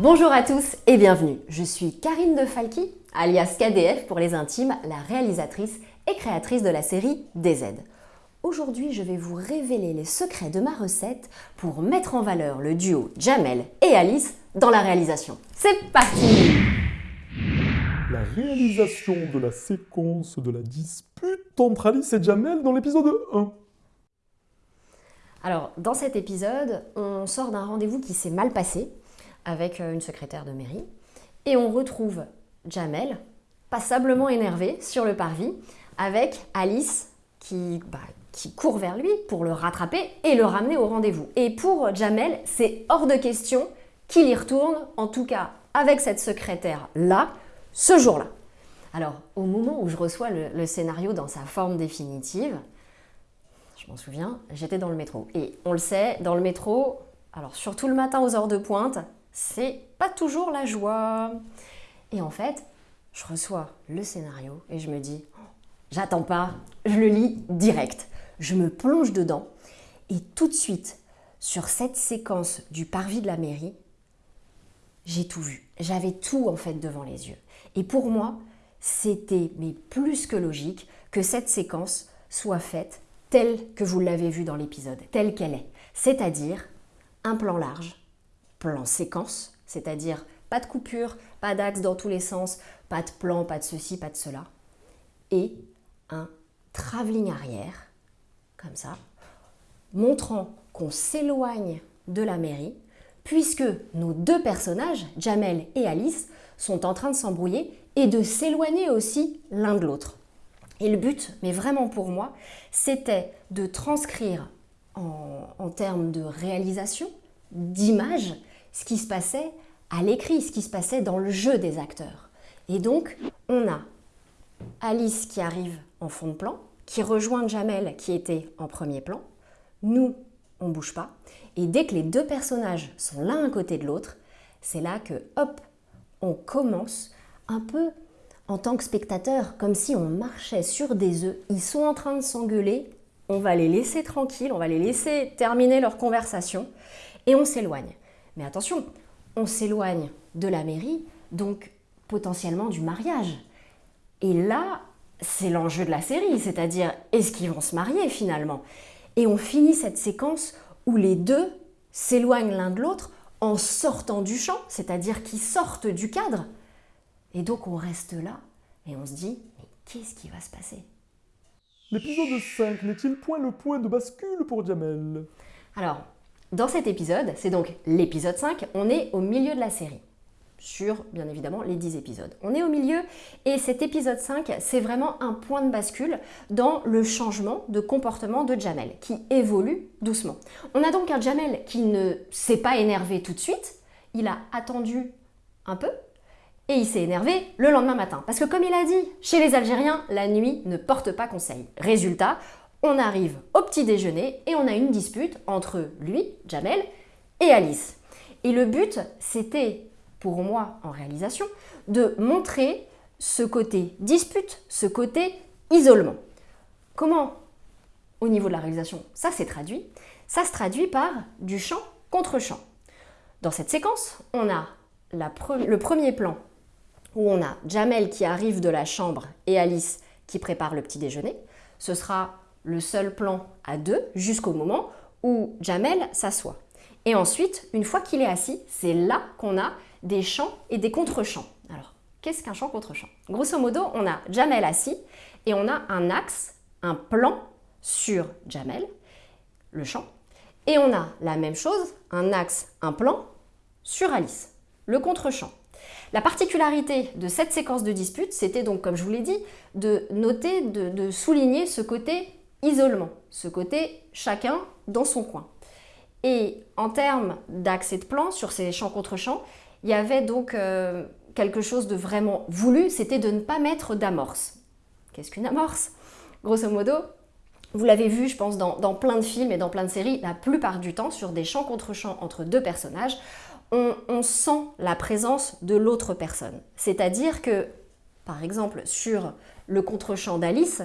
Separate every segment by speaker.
Speaker 1: Bonjour à tous et bienvenue. Je suis Karine de Falky, alias KDF pour les intimes, la réalisatrice et créatrice de la série DZ. Aujourd'hui, je vais vous révéler les secrets de ma recette pour mettre en valeur le duo Jamel et Alice dans la réalisation. C'est parti
Speaker 2: La réalisation de la séquence de la dispute entre Alice et Jamel dans l'épisode 1.
Speaker 1: Alors, dans cet épisode, on sort d'un rendez-vous qui s'est mal passé avec euh, une secrétaire de mairie et on retrouve Jamel, passablement énervé sur le parvis, avec Alice qui, bah, qui court vers lui pour le rattraper et le ramener au rendez-vous. Et pour Jamel, c'est hors de question qu'il y retourne, en tout cas avec cette secrétaire-là, ce jour-là. Alors, au moment où je reçois le, le scénario dans sa forme définitive, je m'en souviens, j'étais dans le métro. Et on le sait, dans le métro, alors surtout le matin aux heures de pointe, c'est pas toujours la joie. Et en fait, je reçois le scénario et je me dis, oh, j'attends pas, je le lis direct. Je me plonge dedans et tout de suite, sur cette séquence du parvis de la mairie, j'ai tout vu. J'avais tout en fait devant les yeux. Et pour moi, c'était mais plus que logique que cette séquence soit faite telle que vous l'avez vue dans l'épisode, telle qu'elle est. C'est-à-dire un plan large, plan séquence, c'est-à-dire pas de coupure, pas d'axe dans tous les sens, pas de plan, pas de ceci, pas de cela, et un travelling arrière, comme ça, montrant qu'on s'éloigne de la mairie, puisque nos deux personnages, Jamel et Alice, sont en train de s'embrouiller et de s'éloigner aussi l'un de l'autre. Et le but, mais vraiment pour moi, c'était de transcrire en, termes de réalisation, d'image, ce qui se passait à l'écrit, ce qui se passait dans le jeu des acteurs. Et donc, on a Alice qui arrive en fond de plan, qui rejoint Jamel qui était en premier plan. Nous, on bouge pas. Et dès que les deux personnages sont l'un à côté de l'autre, c'est là que, hop, on commence un peu en tant que spectateur, comme si on marchait sur des œufs. Ils sont en train de s'engueuler, on va les laisser tranquilles, on va les laisser terminer leur conversation et on s'éloigne. Mais attention, on s'éloigne de la mairie, donc potentiellement du mariage. Et là, c'est l'enjeu de la série, c'est-à-dire est-ce qu'ils vont se marier finalement? Et on finit cette séquence où les deux s'éloignent l'un de l'autre en sortant du champ, c'est-à-dire qu'ils sortent du cadre. Et donc on reste là et on se dit, mais qu'est-ce qui va se passer?
Speaker 2: L'épisode 5 n'est-il point le point de bascule pour Jamel?
Speaker 1: Alors, dans cet épisode, c'est donc l'épisode 5, on est au milieu de la série sur, bien évidemment, les 10 épisodes. On est au milieu et cet épisode 5, c'est vraiment un point de bascule dans le changement de comportement de Jamel, qui évolue doucement. On a donc un Jamel qui ne s'est pas énervé tout de suite, il a attendu un peu, et il s'est énervé le lendemain matin. Parce que comme il a dit, chez les Algériens, la nuit ne porte pas conseil. Résultat, on arrive au petit déjeuner et on a une dispute entre lui, Jamel, et Alice. Et le but, c'était pour moi en réalisation, de montrer ce côté dispute, ce côté isolement. Comment, au niveau de la réalisation, ça s'est traduit? Ça se traduit par du chant contre chant. Dans cette séquence, on a le premier plan où on a Jamel qui arrive de la chambre et Alice qui prépare le petit déjeuner. Ce sera le seul plan à deux jusqu'au moment où Jamel s'assoit. Et ensuite, une fois qu'il est assis, c'est là qu'on a des chants et des contre-chants. Alors, qu'est-ce qu'un chant contre-chant Grosso modo, on a Jamel assis et on a un axe, un plan sur Jamel, le chant, et on a la même chose, un axe, un plan sur Alice, le contre-chant. La particularité de cette séquence de dispute, c'était donc, comme je vous l'ai dit, de noter, de, de, souligner ce côté isolement, ce côté chacun dans son coin. Et en termes et de plan sur ces chants contre chants, il y avait donc euh, quelque chose de vraiment voulu, c'était de ne pas mettre d'amorce. Qu'est-ce qu'une amorce? Grosso modo, vous l'avez vu, je pense, dans, plein de films et dans plein de séries, la plupart du temps, sur des chants contre chants entre deux personnages, on, on sent la présence de l'autre personne. C'est-à-dire que, par exemple, sur le contre-champ d'Alice,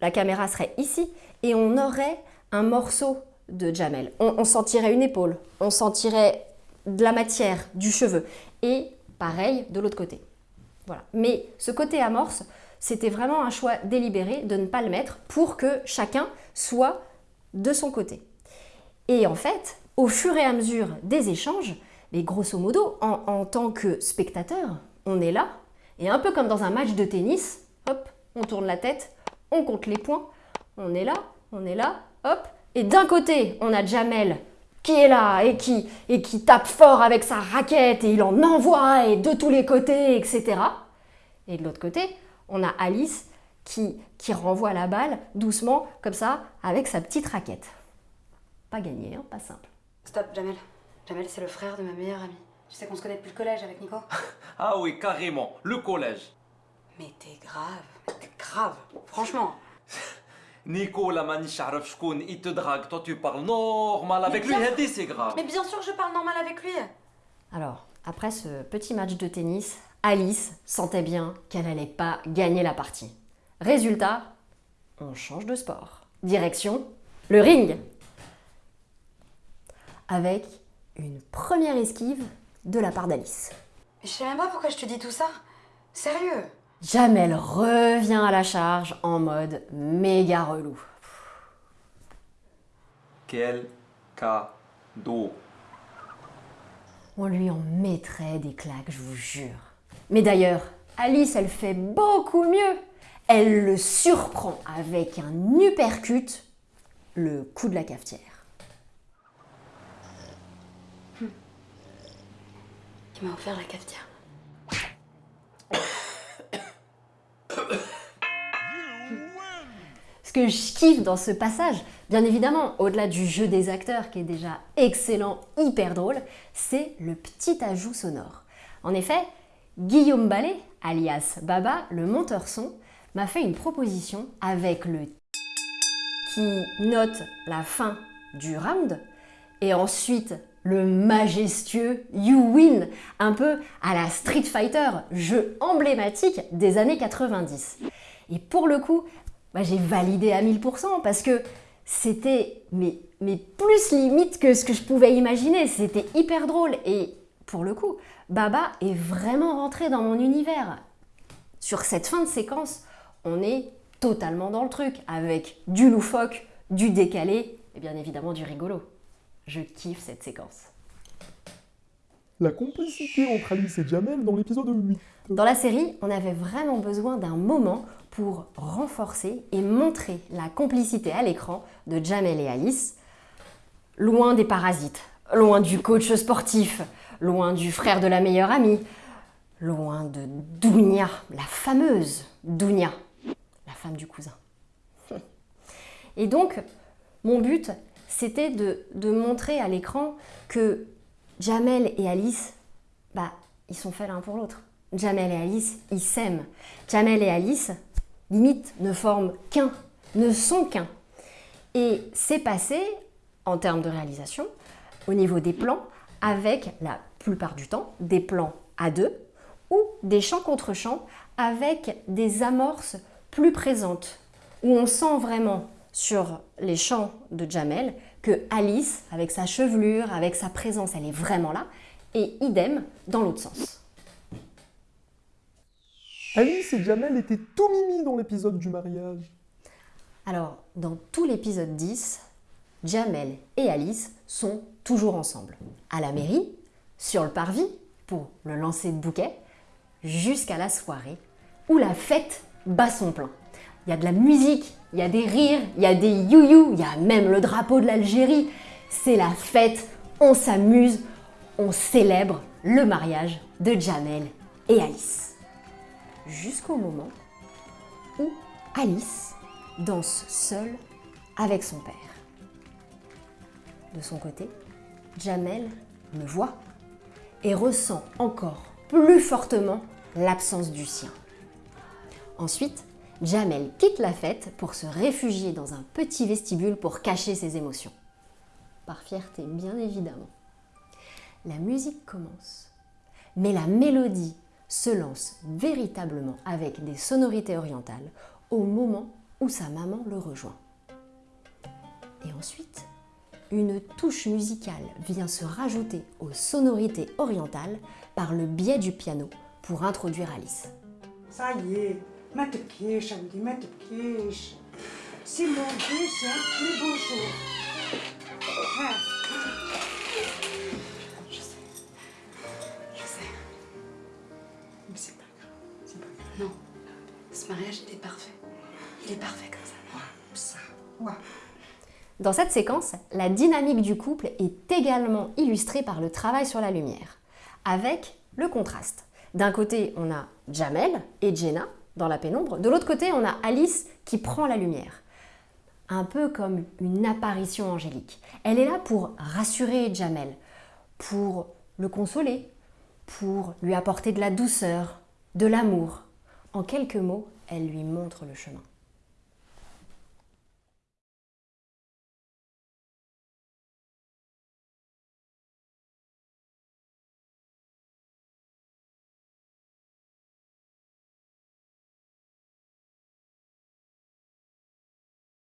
Speaker 1: la caméra serait ici et on aurait un morceau de Jamel. On, sentirait une épaule, on sentirait de la matière, du cheveu. Et pareil de l'autre côté. Voilà. Mais ce côté amorce, c'était vraiment un choix délibéré de ne pas le mettre pour que chacun soit de son côté. Et en fait, au fur et à mesure des échanges, mais grosso modo, en, en tant que spectateur, on est là, et un peu comme dans un match de tennis, hop, on tourne la tête, on compte les points, on est là, on est là, hop, et d'un côté, on a Jamel qui est là et qui, et qui tape fort avec sa raquette et il en envoie et de tous les côtés, etc. Et de l'autre côté, on a Alice qui, qui renvoie la balle doucement, comme ça, avec sa petite raquette. Pas gagné, hein, pas simple.
Speaker 3: Stop, Jamel. Jamel, c'est le frère de ma meilleure amie. Tu sais qu'on se connaît depuis le collège avec Nico?
Speaker 4: Ah oui, carrément, le collège.
Speaker 3: Mais t'es grave, Grave, franchement.
Speaker 4: Nico, la maniche il te drague, toi tu parles normal avec lui, c'est grave.
Speaker 3: Mais bien sûr je parle normal avec lui.
Speaker 1: Alors, après ce petit match de tennis, Alice sentait bien qu'elle n'allait pas gagner la partie. Résultat, on change de sport. Direction le ring. Avec une première esquive de la part d'Alice.
Speaker 3: Je sais même pas pourquoi je te dis tout ça. Sérieux?
Speaker 1: Jamel revient à la charge en mode méga relou.
Speaker 4: Quel cadeau.
Speaker 1: On lui en mettrait des claques, je vous jure. Mais d'ailleurs, Alice, elle fait beaucoup mieux. Elle le surprend avec un uppercut, le coup de la cafetière.
Speaker 3: Qui m'a offert la cafetière.
Speaker 1: Ce que je kiffe dans ce passage, bien évidemment, au-delà du jeu des acteurs qui est déjà excellent, hyper drôle, c'est le petit ajout sonore. En effet, Guillaume Ballet, alias Baba, le monteur son, m'a fait une proposition avec le qui note la fin du round et ensuite le majestueux You Win, un peu à la Street Fighter, jeu emblématique des années 90. Et pour le coup, bah, j'ai validé à 1000% parce que c'était mais, plus limite que ce que je pouvais imaginer. C'était hyper drôle et pour le coup, Baba est vraiment rentré dans mon univers. Sur cette fin de séquence, on est totalement dans le truc avec du loufoque, du décalé et bien évidemment du rigolo. Je kiffe cette séquence.
Speaker 2: La complicité entre Alice et Jamel dans l'épisode 8.
Speaker 1: Dans la série, on avait vraiment besoin d'un moment pour renforcer et montrer la complicité à l'écran de Jamel et Alice, loin des parasites, loin du coach sportif, loin du frère de la meilleure amie, loin de Dounia, la fameuse Dounia, la femme du cousin. Et donc, mon but, c'était de, montrer à l'écran que Jamel et Alice, bah, ils sont faits l'un pour l'autre. Jamel et Alice, ils s'aiment. Jamel et Alice, limite, ne forment qu'un, ne sont qu'un. Et c'est passé, en termes de réalisation, au niveau des plans, avec la plupart du temps des plans à deux ou des champs contre champs avec des amorces plus présentes, où on sent vraiment sur les champs de Jamel que Alice, avec sa chevelure, avec sa présence, elle est vraiment là, et idem dans l'autre sens.
Speaker 2: Alice et Jamel étaient tout mimi dans l'épisode du mariage.
Speaker 1: Alors, dans tout l'épisode 10, Jamel et Alice sont toujours ensemble. À la mairie, sur le parvis, pour le lancer de bouquet, jusqu'à la soirée où la fête bat son plein. Il y a de la musique, il y a des rires, il y a des you-you, il y a même le drapeau de l'Algérie. C'est la fête, on s'amuse, on célèbre le mariage de Jamel et Alice. Jusqu'au moment où Alice danse seule avec son père. De son côté, Jamel le voit et ressent encore plus fortement l'absence du sien. Ensuite, Jamel quitte la fête pour se réfugier dans un petit vestibule pour cacher ses émotions. Par fierté, bien évidemment. La musique commence, mais la mélodie se lance véritablement avec des sonorités orientales au moment où sa maman le rejoint. Et ensuite, une touche musicale vient se rajouter aux sonorités orientales par le biais du piano pour introduire Alice.
Speaker 5: Ça y est, ما تبكيش عندي ما تبكيش سي مون دوزيام بلي بونجور ها
Speaker 3: Je sais. Je sais.
Speaker 5: Mais c'est pas grave, c'est pas grave.
Speaker 3: Non. Ce mariage, il est parfait. Il est parfait comme ça.
Speaker 5: Ça, ouais.
Speaker 1: Dans cette séquence, la dynamique du couple est également illustrée par le travail sur la lumière, avec le contraste. D'un côté, on a Jamel et Jenna dans la pénombre, de l'autre côté, on a Alice qui prend la lumière. Un peu comme une apparition angélique. Elle est là pour rassurer Jamel, pour le consoler, pour lui apporter de la douceur, de l'amour. En quelques mots, elle lui montre le chemin.